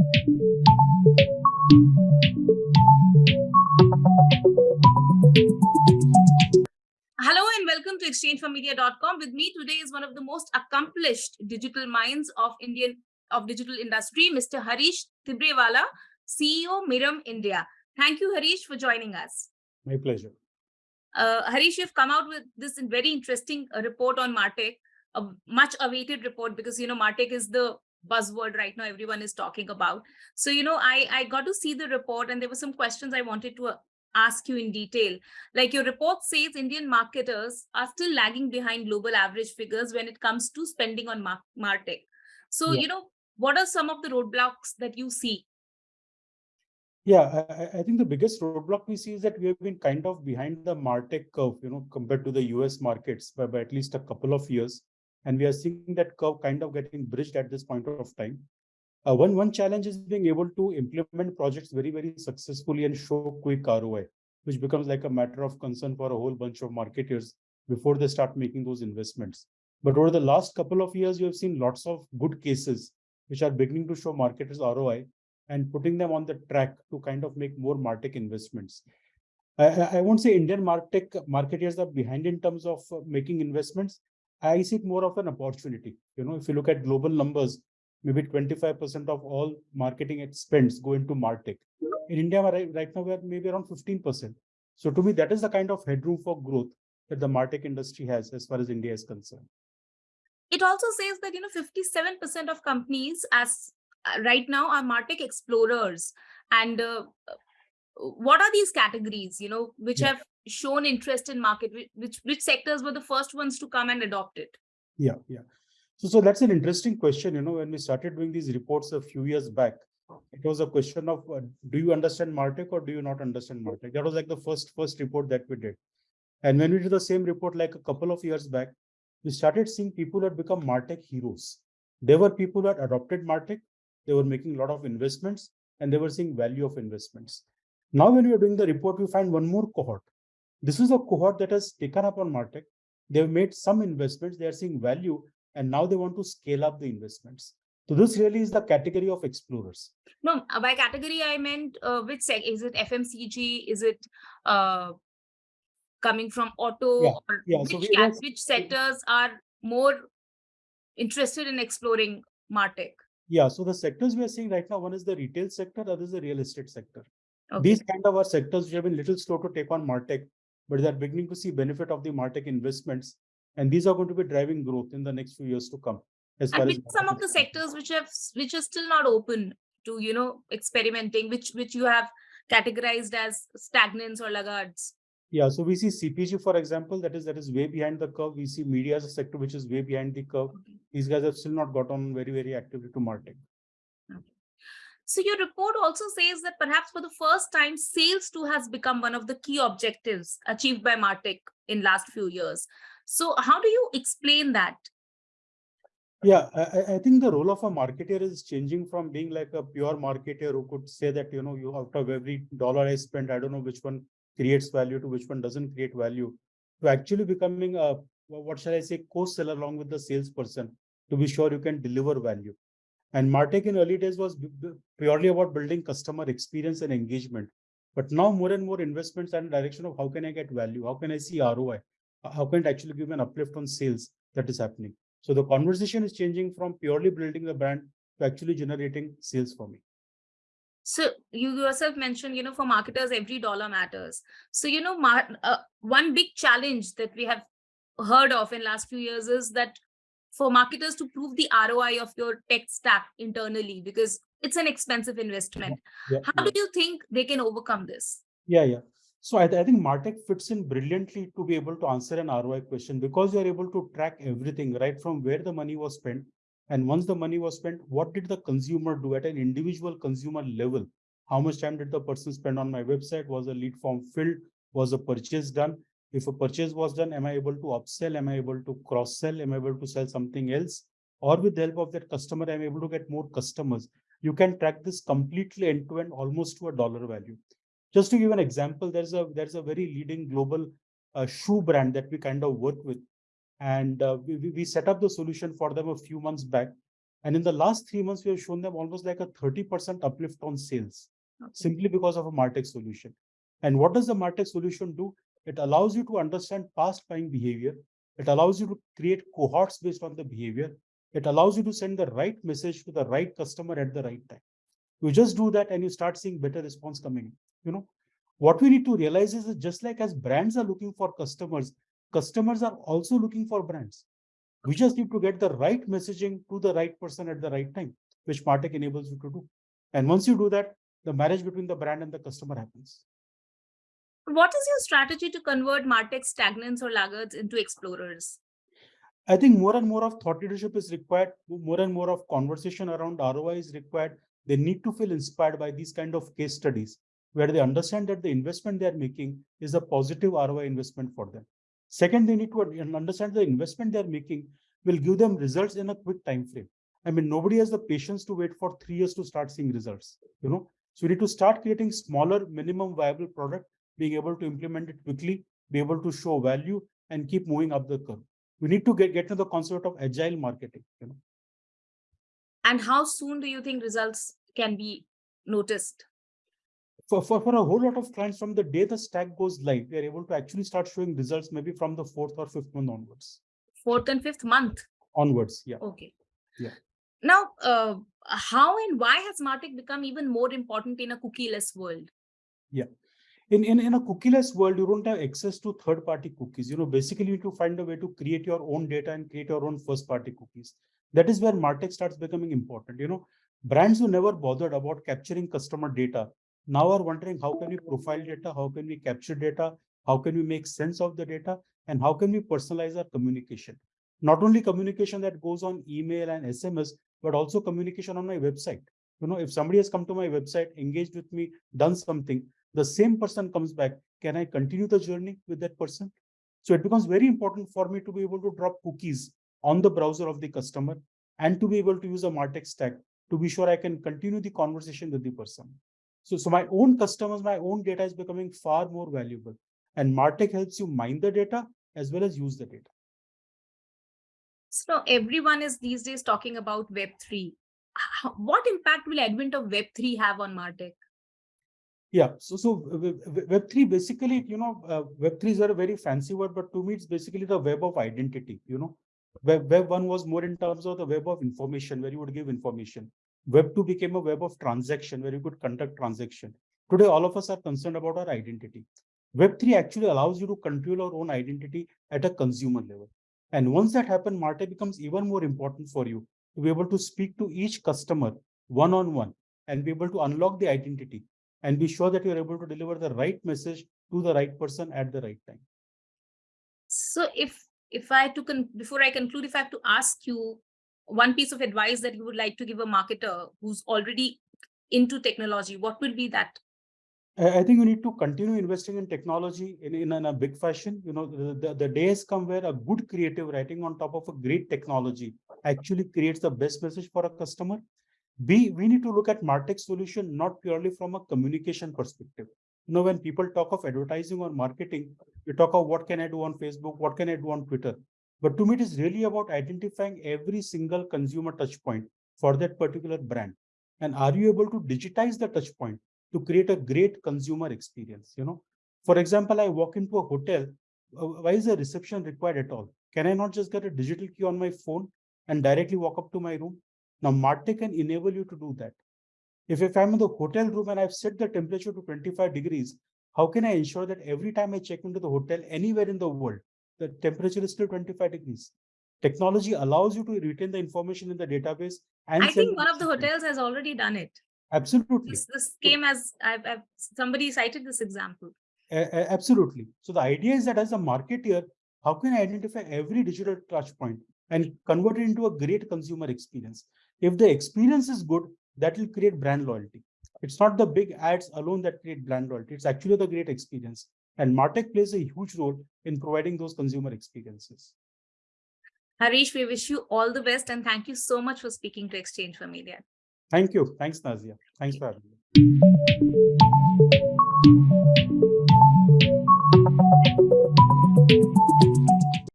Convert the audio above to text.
Hello and welcome to exchangeformedia.com. With me today is one of the most accomplished digital minds of Indian of digital industry, Mr. Harish Thibrewala, CEO Mirum India. Thank you, Harish, for joining us. My pleasure. Uh, Harish, you've come out with this very interesting uh, report on Martech, a much awaited report because you know Martech is the buzzword right now everyone is talking about. So you know I I got to see the report and there were some questions I wanted to ask you in detail. Like your report says Indian marketers are still lagging behind global average figures when it comes to spending on Mar Martech. So, yeah. you know, what are some of the roadblocks that you see? Yeah, I, I, think the biggest roadblock we see is that we have been kind of behind the Martech curve, you know, compared to the US markets by, by at least a couple of years. And we are seeing that curve kind of getting bridged at this point of time. Uh, one, one challenge is being able to implement projects very, very successfully and show quick ROI, which becomes like a matter of concern for a whole bunch of marketers before they start making those investments. But over the last couple of years, you have seen lots of good cases which are beginning to show marketers ROI and putting them on the track to kind of make more Martech investments. I, I won't say Indian Martech marketers are behind in terms of uh, making investments. I see it more of an opportunity. You know, if you look at global numbers, maybe 25% of all marketing expense go into Martech. In India, right, now, we're maybe around 15%. So to me, that is the kind of headroom for growth that the Martech industry has as far as India is concerned. It also says that, you know, 57% of companies as uh, right now are Martech explorers. And uh, what are these categories, you know, which yeah. have shown interest in market, which, which sectors were the first ones to come and adopt it? Yeah, yeah. So, so that's an interesting question. You know, when we started doing these reports a few years back, it was a question of uh, do you understand Martech or do you not understand Martech? That was like the first first report that we did. And when we did the same report like a couple of years back, we started seeing people had become Martech heroes. There were people had adopted Martech, they were making a lot of investments, and they were seeing value of investments. Now, when we are doing the report, we find one more cohort. This is a cohort that has taken up on Martech. They've made some investments, they are seeing value, and now they want to scale up the investments. So this really is the category of explorers. No, uh, by category I meant uh, which sec is it FMCG? Is it uh, coming from auto? Yeah, yeah. Which, so we, which sectors are more interested in exploring Martech? Yeah, so the sectors we are seeing right now, one is the retail sector, other is the real estate sector. Okay. These kind of are sectors which have been little slow to take on Martech, but they are beginning to see benefit of the Martech investments and these are going to be driving growth in the next few years to come as and as some of the sectors which have which are still not open to you know experimenting which which you have categorized as stagnants or laggards yeah so we see cpg for example that is that is way behind the curve we see media as a sector which is way behind the curve okay. these guys have still not got on very very actively to martech. So your report also says that perhaps for the first time, sales too has become one of the key objectives achieved by Martech in last few years. So how do you explain that? Yeah, I, I, think the role of a marketer is changing from being like a pure marketer who could say that, you know, you out of every dollar I spend, I don't know which one creates value to which one doesn't create value, to actually becoming a, what shall I say, co-seller along with the salesperson to be sure you can deliver value. And Martech in early days was purely about building customer experience and engagement. But now more and more investments and direction of how can I get value? How can I see ROI? how can it actually give an uplift on sales that is happening? So the conversation is changing from purely building the brand to actually generating sales for me. So you yourself mentioned, you know, for marketers, every dollar matters. So, you know, uh, one big challenge that we have heard of in last few years is that for marketers to prove the ROI of your tech stack internally, because it's an expensive investment. Yeah, yeah, How yeah. do you think they can overcome this? Yeah, yeah. So I, th I, think Martech fits in brilliantly to be able to answer an ROI question because you're able to track everything right from where the money was spent. And once the money was spent, what did the consumer do at an individual consumer level? How much time did the person spend on my website? Was a lead form filled? Was a purchase done? If a purchase was done, am I able to upsell? Am I able to cross sell? Am I able to sell something else? Or with the help of that customer, I'm able to get more customers. You can track this completely end to end almost to a dollar value. Just to give an example, there's a there's a very leading global uh, shoe brand that we kind of work with, and uh, we we set up the solution for them a few months back. And in the last three months, we have shown them almost like a 30% uplift on sales okay. simply because of a Martech solution. And what does the Martech solution do? It allows you to understand past buying behavior. It allows you to create cohorts based on the behavior. It allows you to send the right message to the right customer at the right time. You just do that and you start seeing better response coming in. You know, what we need to realize is just like as brands are looking for customers, customers are also looking for brands. We just need to get the right messaging to the right person at the right time, which Martech enables you to do. And once you do that, the marriage between the brand and the customer happens. What is your strategy to convert Martech stagnants or laggards into explorers? I think more and more of thought leadership is required, more and more of conversation around ROI is required. They need to feel inspired by these kind of case studies where they understand that the investment they are making is a positive ROI investment for them. Second, they need to understand the investment they're making will give them results in a quick time frame. I mean, nobody has the patience to wait for three years to start seeing results, you know. So we need to start creating smaller minimum viable product, being able to implement it quickly, be able to show value and keep moving up the curve. We need to get, get to the concept of agile marketing, you know. And how soon do you think results can be noticed? for, for, for a whole lot of clients from the day the stack goes live, we are able to actually start showing results maybe from the fourth or fifth month onwards. Fourth and fifth month? Onwards, yeah. Okay. Yeah. Now, uh, how and why has Martech become even more important in a cookieless world? Yeah. In, in, in a cookieless world, you don't have access to third-party cookies. You know, basically you need to find a way to create your own data and create your own first-party cookies. That is where Martech starts becoming important. You know, brands who never bothered about capturing customer data now are wondering how can we profile data, how can we capture data, how can we make sense of the data, and how can we personalize our communication. Not only communication that goes on email and SMS, but also communication on my website. You know, if somebody has come to my website, engaged with me, done something, the same person comes back, can I continue the journey with that person? So it becomes very important for me to be able to drop cookies on the browser of the customer and to be able to use a Martech stack to be sure I can continue the conversation with the person. So, so my own customers, my own data is becoming far more valuable. And Martech helps you mine the data as well as use the data. So everyone is these days talking about Web3. What impact will advent of Web3 have on Martech? Yeah, so so Web3 basically, you know, uh, Web3 is a very fancy word, but to me, it's basically the web of identity. You know, Web, web one was more in terms of the web of information, where you would give information. Web 2 became a web of transaction where you could conduct transaction. Today, all of us are concerned about our identity. Web 3 actually allows you to control our own identity at a consumer level. And once that happens, Martech becomes even more important for you to be able to speak to each customer one-on-one -on -one and be able to unlock the identity and be sure that you're able to deliver the right message to the right person at the right time. So if if I to before I conclude, if I have to ask you one piece of advice that you would like to give a marketer who's already into technology, what will be that? I think we need to continue investing in technology in, in, in a big fashion. You know, the, the, the day has come where a good creative writing on top of a great technology actually creates the best message for a customer. B, we need to look at Martech solution not purely from a communication perspective. You know, when people talk of advertising or marketing, we talk of what can I do on Facebook, what can I do on Twitter. But to me, it is really about identifying every single consumer touch point for that particular brand. And are you able to digitize the touch point to create a great consumer experience? You know, for example, I walk into a hotel. Uh, why is a reception required at all? Can I not just get a digital key on my phone and directly walk up to my room? Now, Martech can enable you to do that. If, if I'm in the hotel room and I've set the temperature to 25 degrees, how can I ensure that every time I check into the hotel anywhere in the world, the temperature is still 25 degrees. Technology allows you to retain the information in the database. And I think one of the hotels has already done it. Absolutely. This, this came as I've, I've, somebody cited this example. Uh, absolutely. So the idea is that as a marketer, how can I identify every digital touch point and convert it into a great consumer experience? If the experience is good, that will create brand loyalty. It's not the big ads alone that create brand loyalty. It's actually the great experience. And Martech plays a huge role in providing those consumer experiences. Harish, we wish you all the best and thank you so much for speaking to Exchange for Media. Thank you. Thanks, Nazia. Thanks for having me.